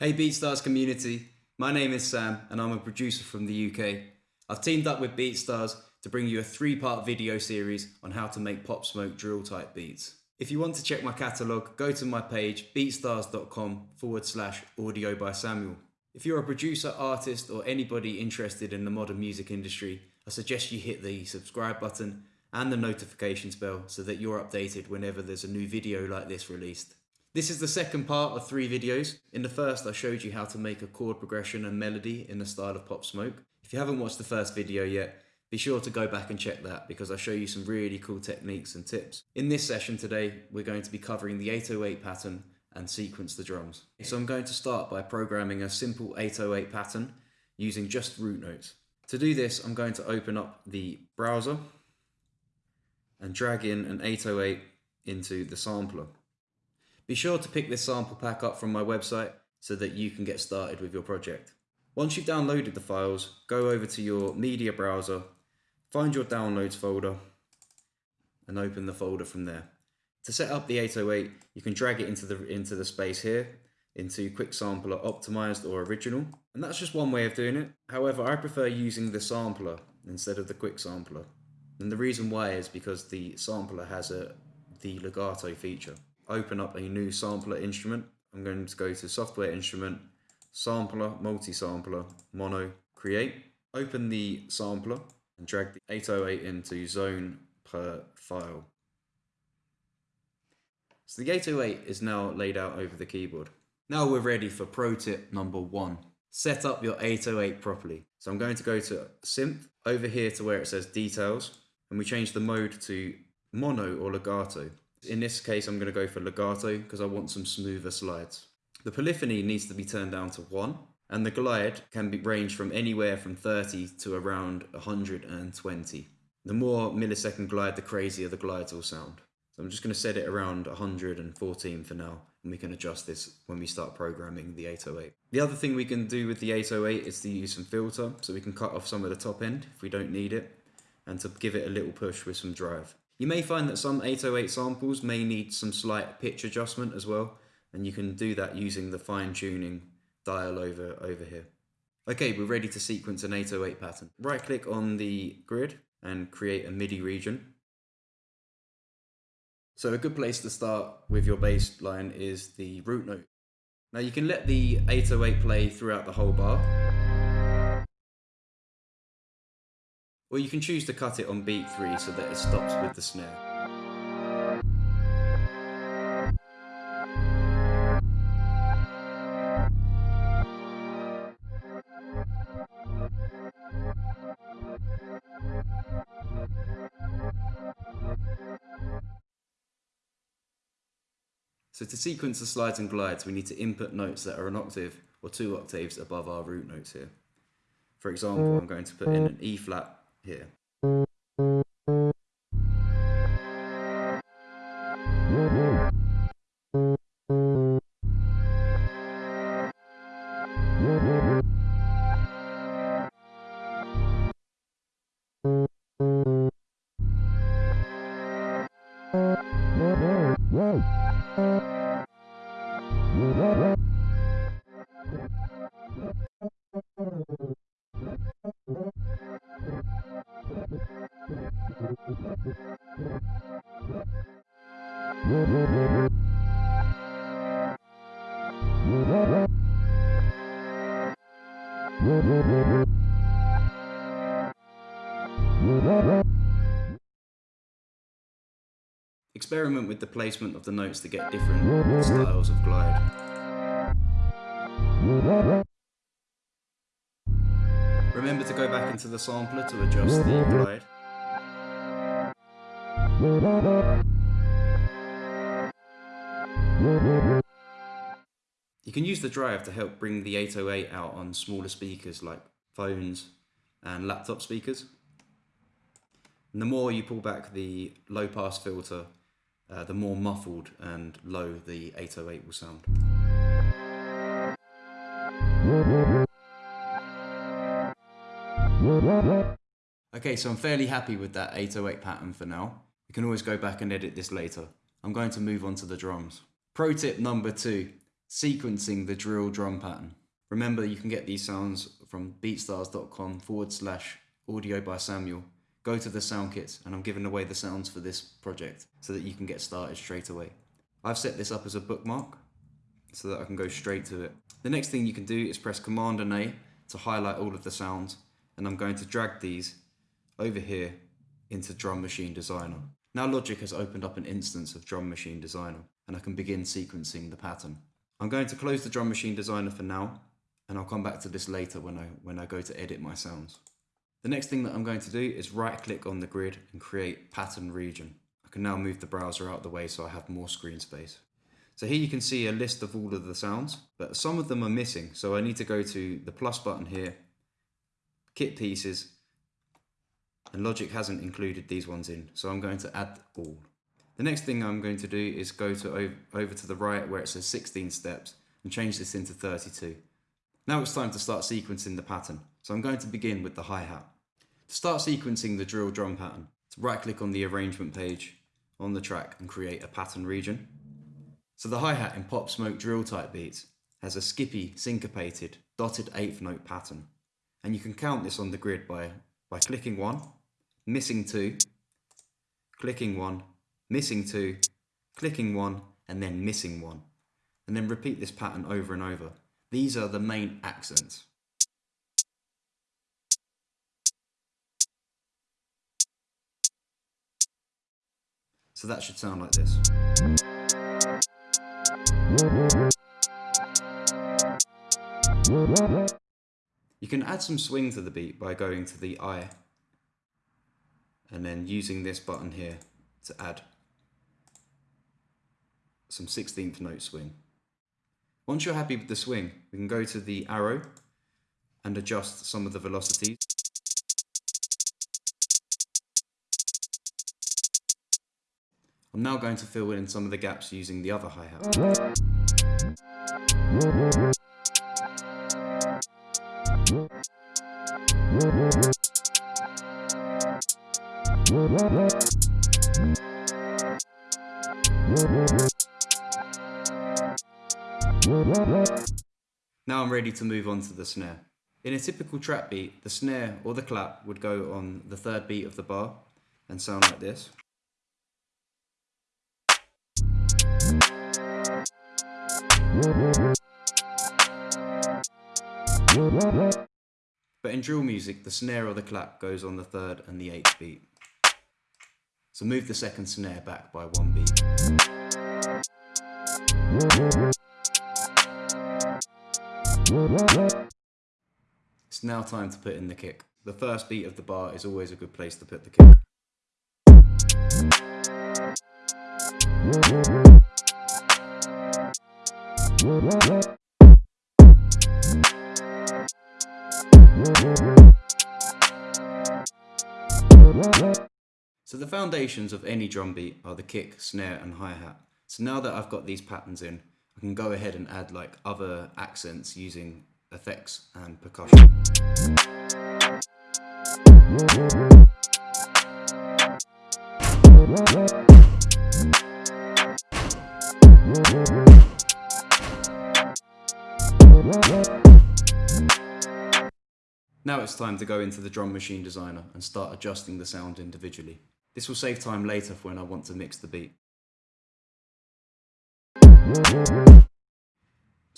Hey BeatStars community, my name is Sam and I'm a producer from the UK. I've teamed up with BeatStars to bring you a three-part video series on how to make Pop Smoke drill type beats. If you want to check my catalogue, go to my page beatstars.com forward slash audio by Samuel. If you're a producer, artist or anybody interested in the modern music industry, I suggest you hit the subscribe button and the notifications bell so that you're updated whenever there's a new video like this released. This is the second part of three videos. In the first I showed you how to make a chord progression and melody in the style of Pop Smoke. If you haven't watched the first video yet, be sure to go back and check that because I show you some really cool techniques and tips. In this session today, we're going to be covering the 808 pattern and sequence the drums. So I'm going to start by programming a simple 808 pattern using just root notes. To do this, I'm going to open up the browser and drag in an 808 into the sampler. Be sure to pick this sample pack up from my website so that you can get started with your project. Once you've downloaded the files, go over to your media browser Find your downloads folder and open the folder from there. To set up the 808, you can drag it into the, into the space here, into Quick Sampler Optimized or Original. And that's just one way of doing it. However, I prefer using the sampler instead of the Quick Sampler. And the reason why is because the sampler has a the legato feature. Open up a new sampler instrument. I'm going to go to Software Instrument, Sampler, Multi-Sampler, Mono, Create. Open the sampler and drag the 808 into zone per file. So the 808 is now laid out over the keyboard. Now we're ready for pro tip number one. Set up your 808 properly. So I'm going to go to synth over here to where it says details and we change the mode to mono or legato. In this case, I'm going to go for legato because I want some smoother slides. The polyphony needs to be turned down to one and the glide can be range from anywhere from 30 to around 120. The more millisecond glide, the crazier the glides will sound. So I'm just going to set it around 114 for now, and we can adjust this when we start programming the 808. The other thing we can do with the 808 is to use some filter, so we can cut off some of the top end if we don't need it, and to give it a little push with some drive. You may find that some 808 samples may need some slight pitch adjustment as well, and you can do that using the fine tuning dial over, over here. Okay, we're ready to sequence an 808 pattern. Right click on the grid and create a MIDI region. So a good place to start with your bass line is the root note. Now you can let the 808 play throughout the whole bar. Or you can choose to cut it on beat 3 so that it stops with the snare. So to sequence the slides and glides, we need to input notes that are an octave or two octaves above our root notes here. For example, I'm going to put in an E flat here. Experiment with the placement of the notes to get different styles of glide. Remember to go back into the sampler to adjust the glide. You can use the drive to help bring the 808 out on smaller speakers like phones and laptop speakers. And the more you pull back the low pass filter, uh, the more muffled and low the 808 will sound. Okay, so I'm fairly happy with that 808 pattern for now. You can always go back and edit this later. I'm going to move on to the drums. Pro tip number two, sequencing the drill drum pattern. Remember, you can get these sounds from beatstars.com forward slash audio by Samuel. Go to the sound kits, and I'm giving away the sounds for this project so that you can get started straight away. I've set this up as a bookmark so that I can go straight to it. The next thing you can do is press Command and A to highlight all of the sounds, and I'm going to drag these over here into Drum Machine Designer. Now Logic has opened up an instance of Drum Machine Designer, and I can begin sequencing the pattern. I'm going to close the Drum Machine Designer for now, and I'll come back to this later when I, when I go to edit my sounds. The next thing that I'm going to do is right click on the grid and create pattern region. I can now move the browser out of the way so I have more screen space. So here you can see a list of all of the sounds, but some of them are missing. So I need to go to the plus button here, kit pieces, and Logic hasn't included these ones in. So I'm going to add all. The next thing I'm going to do is go to over to the right where it says 16 steps and change this into 32. Now it's time to start sequencing the pattern. So I'm going to begin with the hi-hat. To start sequencing the drill drum pattern, right click on the arrangement page on the track and create a pattern region. So the hi-hat in Pop Smoke drill type beat has a skippy, syncopated, dotted eighth note pattern. And you can count this on the grid by, by clicking one, missing two, clicking one, missing two, clicking one, and then missing one. And then repeat this pattern over and over. These are the main accents. So that should sound like this. You can add some swing to the beat by going to the I and then using this button here to add some 16th note swing. Once you're happy with the swing, we can go to the arrow and adjust some of the velocities. I'm now going to fill in some of the gaps using the other hi-hat. Now I'm ready to move on to the snare. In a typical trap beat, the snare or the clap would go on the third beat of the bar and sound like this. But in drill music, the snare or the clap goes on the third and the eighth beat. So move the second snare back by one beat. It's now time to put in the kick. The first beat of the bar is always a good place to put the kick. So the foundations of any drum beat are the kick, snare and hi-hat. So now that I've got these patterns in, I can go ahead and add like other accents using effects and percussion. Now it's time to go into the drum machine designer and start adjusting the sound individually. This will save time later for when I want to mix the beat.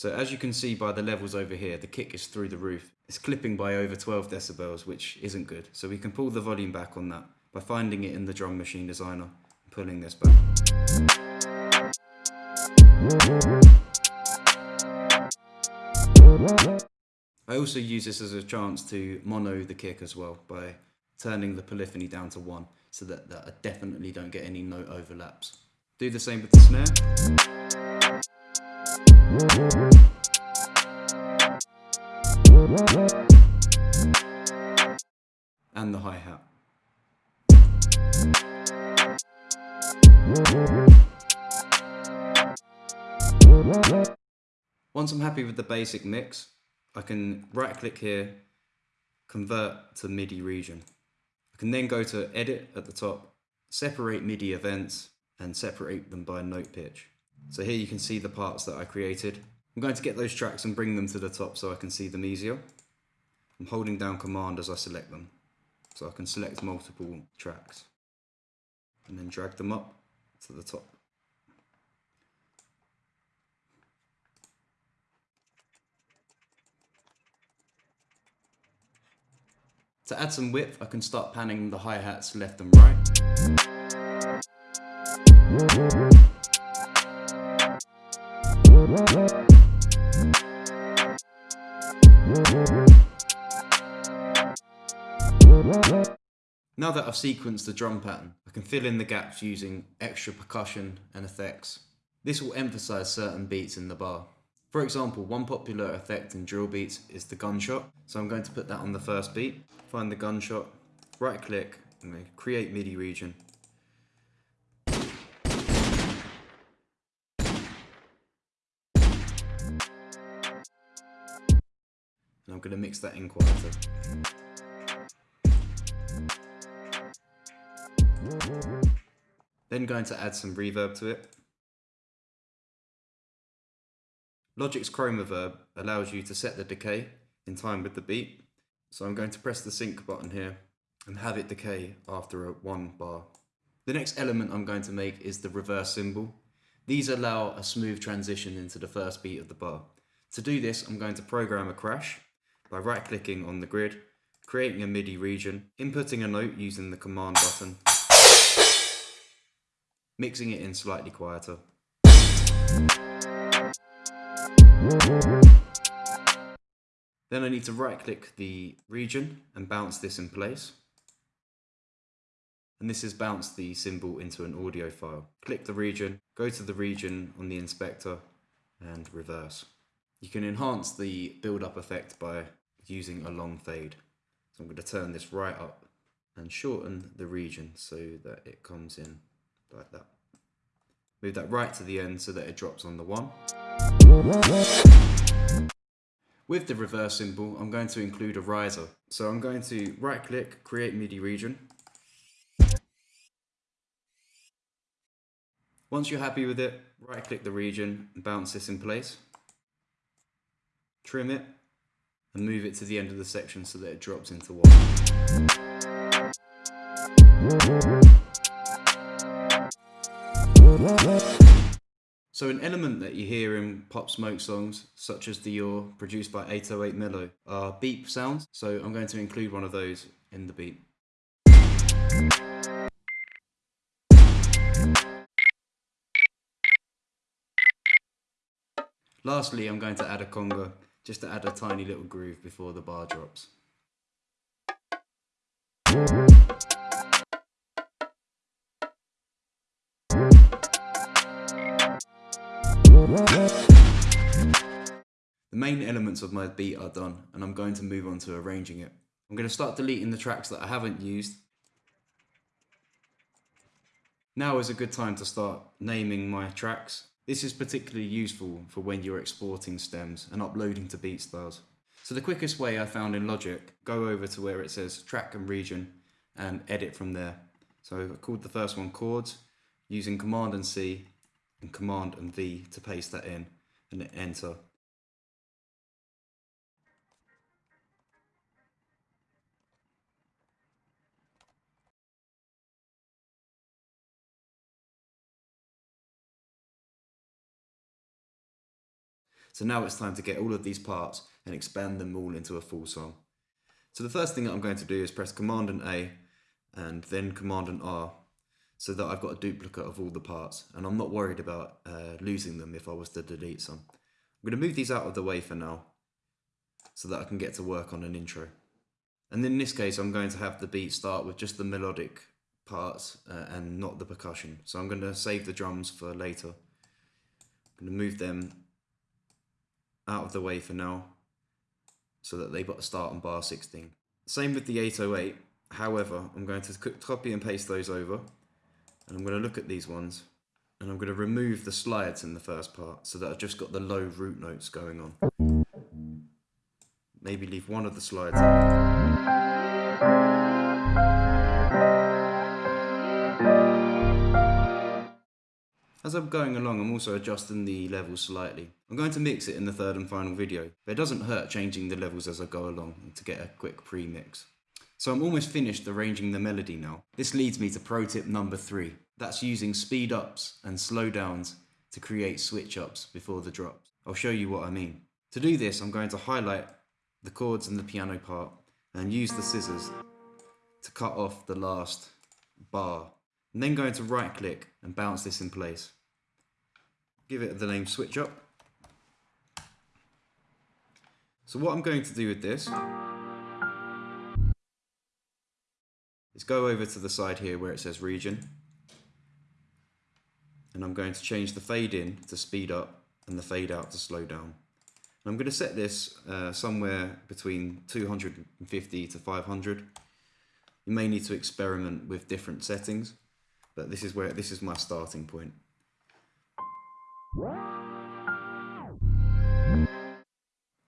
So as you can see by the levels over here, the kick is through the roof. It's clipping by over 12 decibels, which isn't good. So we can pull the volume back on that by finding it in the drum machine designer and pulling this back. I also use this as a chance to mono the kick as well by turning the polyphony down to one so that, that I definitely don't get any note overlaps. Do the same with the snare. And the hi-hat. Once I'm happy with the basic mix, I can right click here, convert to MIDI region I can then go to edit at the top, separate MIDI events and separate them by note pitch. So here you can see the parts that I created I'm going to get those tracks and bring them to the top so I can see them easier. I'm holding down command as I select them. So I can select multiple tracks. And then drag them up to the top. To add some width, I can start panning the hi-hats left and right. Now that I've sequenced the drum pattern, I can fill in the gaps using extra percussion and effects. This will emphasize certain beats in the bar. For example, one popular effect in drill beats is the gunshot, so I'm going to put that on the first beat. Find the gunshot, right click, and create MIDI region. And I'm going to mix that in quieter. Then going to add some reverb to it. Logic's Chromaverb allows you to set the decay in time with the beat. So I'm going to press the sync button here and have it decay after a one bar. The next element I'm going to make is the reverse cymbal. These allow a smooth transition into the first beat of the bar. To do this, I'm going to program a crash by right clicking on the grid, creating a MIDI region, inputting a note using the command button, mixing it in slightly quieter. Then I need to right click the region and bounce this in place. And this has bounced the cymbal into an audio file. Click the region, go to the region on the inspector and reverse. You can enhance the build up effect by using a long fade. So I'm going to turn this right up and shorten the region so that it comes in like that. Move that right to the end so that it drops on the one. With the reverse cymbal, I'm going to include a riser. So I'm going to right click, create MIDI region. Once you're happy with it, right click the region and bounce this in place. Trim it and move it to the end of the section so that it drops into one. So an element that you hear in Pop Smoke songs, such as Dior produced by 808Melo, are beep sounds. So I'm going to include one of those in the beat. Lastly, I'm going to add a conga, just to add a tiny little groove before the bar drops. Main elements of my beat are done and I'm going to move on to arranging it. I'm going to start deleting the tracks that I haven't used. Now is a good time to start naming my tracks. This is particularly useful for when you're exporting stems and uploading to BeatStars. So the quickest way I found in Logic, go over to where it says track and region and edit from there. So I called the first one chords using Command and C and Command and V to paste that in and enter. So now it's time to get all of these parts and expand them all into a full song. So the first thing that I'm going to do is press Command and A and then Command and R so that I've got a duplicate of all the parts and I'm not worried about uh, losing them if I was to delete some. I'm going to move these out of the way for now so that I can get to work on an intro. And in this case I'm going to have the beat start with just the melodic parts uh, and not the percussion. So I'm going to save the drums for later. I'm going to move them out of the way for now so that they've got to start on bar 16. Same with the 808, however, I'm going to copy and paste those over and I'm going to look at these ones and I'm going to remove the slides in the first part so that I've just got the low root notes going on. Maybe leave one of the slides As I'm going along, I'm also adjusting the levels slightly. I'm going to mix it in the third and final video, but it doesn't hurt changing the levels as I go along to get a quick pre-mix. So I'm almost finished arranging the melody now. This leads me to pro tip number three. That's using speed ups and slow downs to create switch ups before the drops. I'll show you what I mean. To do this, I'm going to highlight the chords and the piano part and use the scissors to cut off the last bar. I'm then going to right click and bounce this in place. Give it the name switch up. So what I'm going to do with this is go over to the side here where it says region and I'm going to change the fade in to speed up and the fade out to slow down. And I'm going to set this uh, somewhere between 250 to 500. You may need to experiment with different settings, but this is where this is my starting point.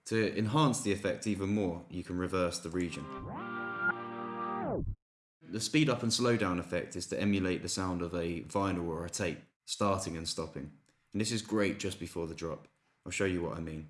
To enhance the effect even more, you can reverse the region. The speed up and slow down effect is to emulate the sound of a vinyl or a tape, starting and stopping. And this is great just before the drop. I'll show you what I mean.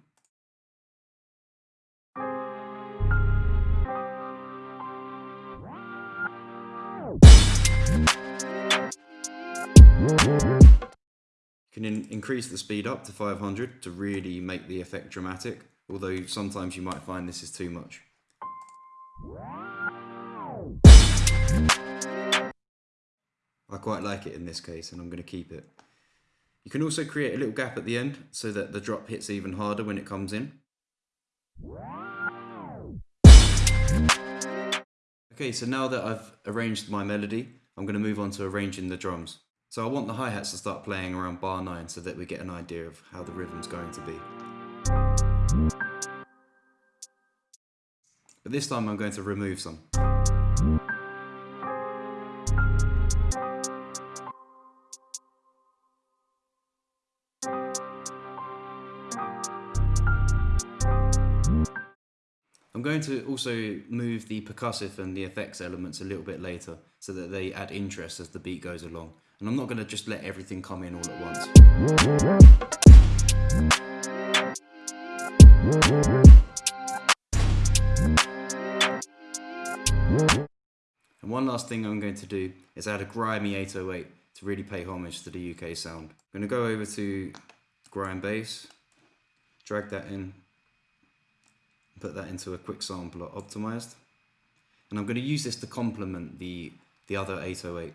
Can in increase the speed up to 500 to really make the effect dramatic, although sometimes you might find this is too much. I quite like it in this case and I'm going to keep it. You can also create a little gap at the end so that the drop hits even harder when it comes in. Okay, so now that I've arranged my melody, I'm going to move on to arranging the drums. So I want the hi-hats to start playing around bar 9 so that we get an idea of how the rhythm's going to be. But this time I'm going to remove some. I'm going to also move the percussive and the effects elements a little bit later so that they add interest as the beat goes along. And I'm not going to just let everything come in all at once. And one last thing I'm going to do is add a grimy 808 to really pay homage to the UK sound. I'm going to go over to grime bass, drag that in put that into a quick sampler optimized. And I'm going to use this to complement the, the other 808.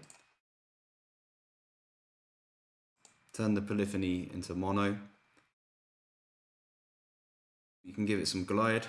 Turn the polyphony into mono. You can give it some glide.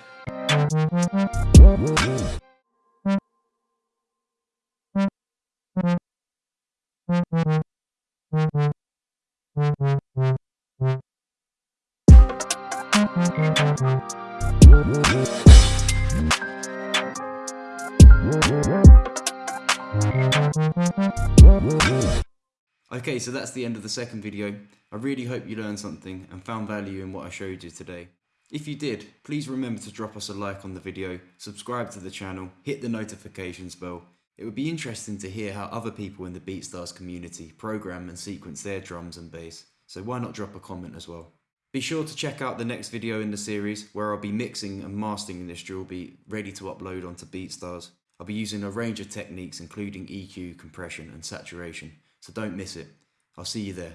Okay, so that's the end of the second video. I really hope you learned something and found value in what I showed you today. If you did, please remember to drop us a like on the video, subscribe to the channel, hit the notifications bell. It would be interesting to hear how other people in the BeatStars community program and sequence their drums and bass, so why not drop a comment as well. Be sure to check out the next video in the series where I'll be mixing and mastering this drill beat ready to upload onto BeatStars. I'll be using a range of techniques including EQ, compression and saturation, so don't miss it. I'll see you there.